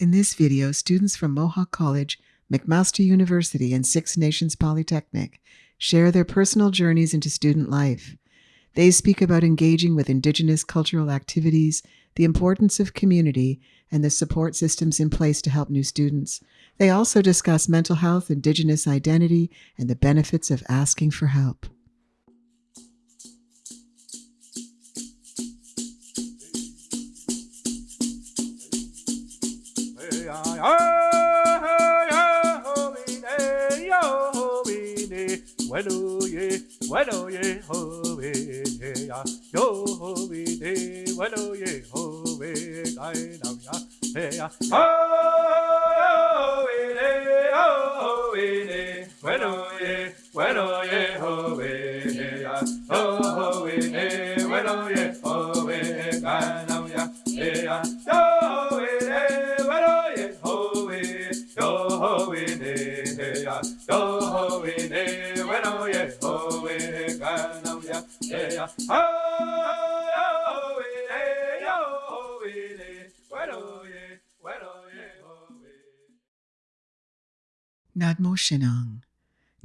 In this video, students from Mohawk College, McMaster University, and Six Nations Polytechnic share their personal journeys into student life. They speak about engaging with Indigenous cultural activities, the importance of community, and the support systems in place to help new students. They also discuss mental health, Indigenous identity, and the benefits of asking for help. Bueno ye, bueno ye, ho we ya, yo ho we de, bueno ye, ho we gai nam ya, he ya, ho we de, ho we de, bueno ye, bueno ye, ho we ya, ho we de, bueno ye, ho we gai nam ya, he ya, yo Nadmo Shinang.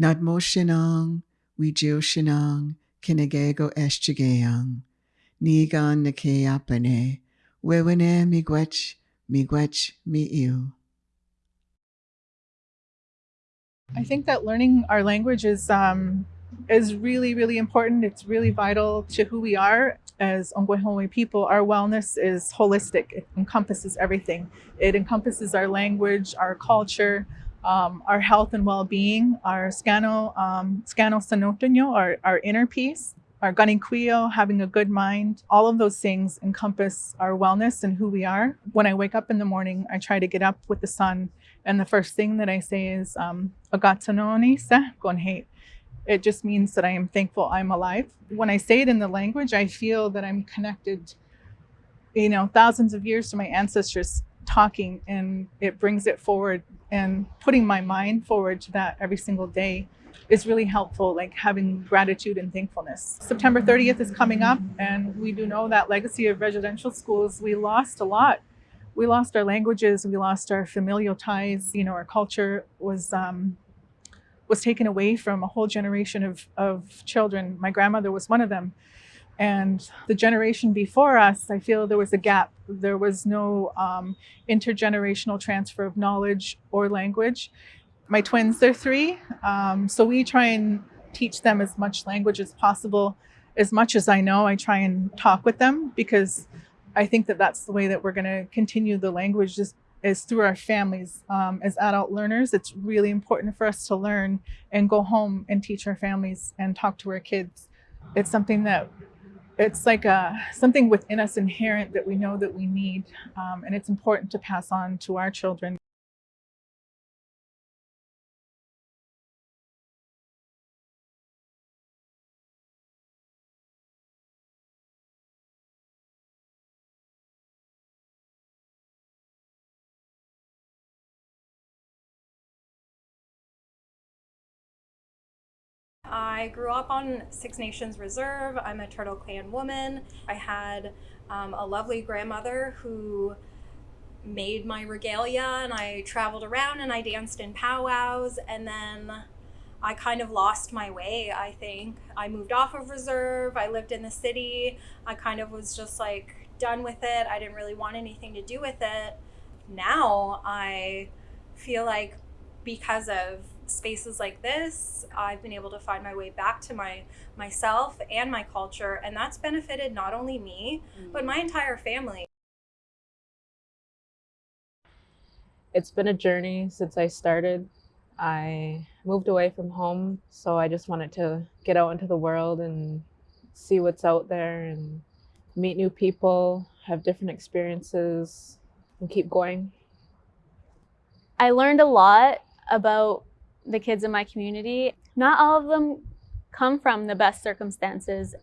Nadmo Shinang, Wijio Shinang, Kinegego Eschigayang. Nigan Nikeapane, Wewene Migwech, Migwech Mi I think that learning our language is um, is really, really important. It's really vital to who we are as Ongwehonwe people. Our wellness is holistic. It encompasses everything. It encompasses our language, our culture, um, our health and well-being, our scano, um, scano sanotonyo, our, our inner peace, our ganinquio, having a good mind. All of those things encompass our wellness and who we are. When I wake up in the morning, I try to get up with the sun and the first thing that I say is um, It just means that I am thankful I'm alive. When I say it in the language, I feel that I'm connected, you know, thousands of years to my ancestors talking and it brings it forward and putting my mind forward to that every single day is really helpful, like having gratitude and thankfulness. September 30th is coming up and we do know that legacy of residential schools, we lost a lot we lost our languages, we lost our familial ties, you know, our culture was um, was taken away from a whole generation of, of children. My grandmother was one of them. And the generation before us, I feel there was a gap. There was no um, intergenerational transfer of knowledge or language. My twins, they're three. Um, so we try and teach them as much language as possible. As much as I know, I try and talk with them because I think that that's the way that we're going to continue the language just is through our families. Um, as adult learners, it's really important for us to learn and go home and teach our families and talk to our kids. It's something that it's like a, something within us inherent that we know that we need. Um, and it's important to pass on to our children. I grew up on Six Nations Reserve. I'm a Turtle Clan woman. I had um, a lovely grandmother who made my regalia and I traveled around and I danced in powwows and then I kind of lost my way, I think. I moved off of reserve, I lived in the city, I kind of was just like done with it. I didn't really want anything to do with it. Now I feel like because of spaces like this, I've been able to find my way back to my myself and my culture, and that's benefited not only me, mm-hmm. but my entire family. It's been a journey since I started. I moved away from home, so I just wanted to get out into the world and see what's out there and meet new people, have different experiences, and keep going. I learned a lot about the kids in my community. Not all of them come from the best circumstances.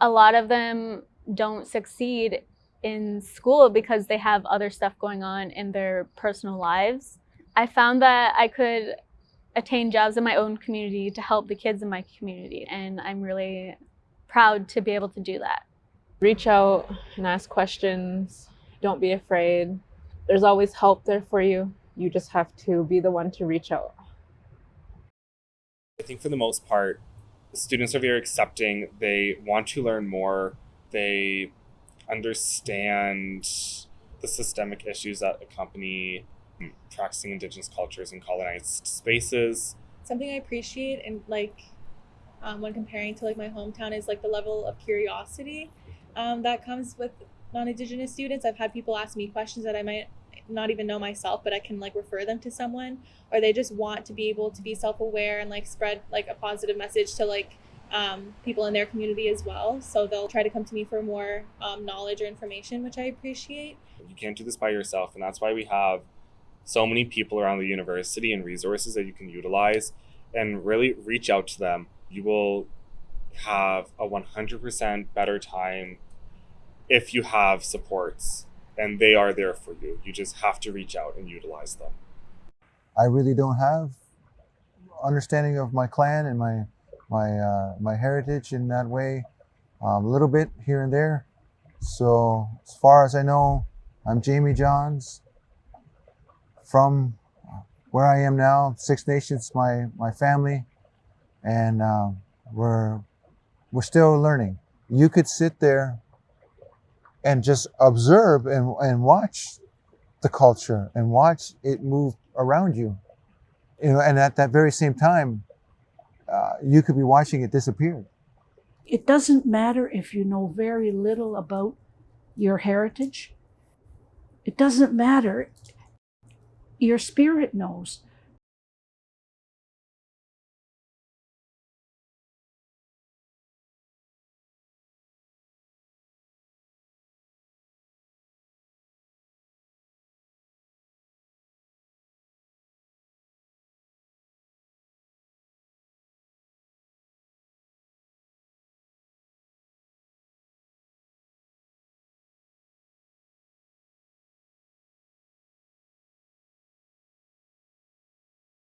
A lot of them don't succeed in school because they have other stuff going on in their personal lives. I found that I could attain jobs in my own community to help the kids in my community and I'm really proud to be able to do that. Reach out and ask questions. Don't be afraid. there's always help there for you. You just have to be the one to reach out. I think for the most part, students are very accepting. They want to learn more. They understand the systemic issues that accompany practicing Indigenous cultures in colonized spaces. something I appreciate and like um, when comparing to like my hometown is like the level of curiosity um, that comes with non-indigenous students. I've had people ask me questions that I might not even know myself, but I can like refer them to someone, or they just want to be able to be self-aware and like spread like a positive message to like um, people in their community as well. So they'll try to come to me for more um, knowledge or information, which I appreciate. You can't do this by yourself, and that's why we have so many people around the university and resources that you can utilize and really reach out to them. You will have a 100% better time if you have supports and they are there for you. You just have to reach out and utilize them. I really don't have understanding of my clan and my my uh, my heritage in that way. Um, a little bit here and there. So as far as I know, I'm Jamie Johns from where I am now. Six Nations, my my family, and um, we're we're still learning. You could sit there and just observe and, and watch the culture and watch it move around you. You know, and at that very same time, uh, you could be watching it disappear. It doesn't matter if you know very little about your heritage. It doesn't matter. Your spirit knows.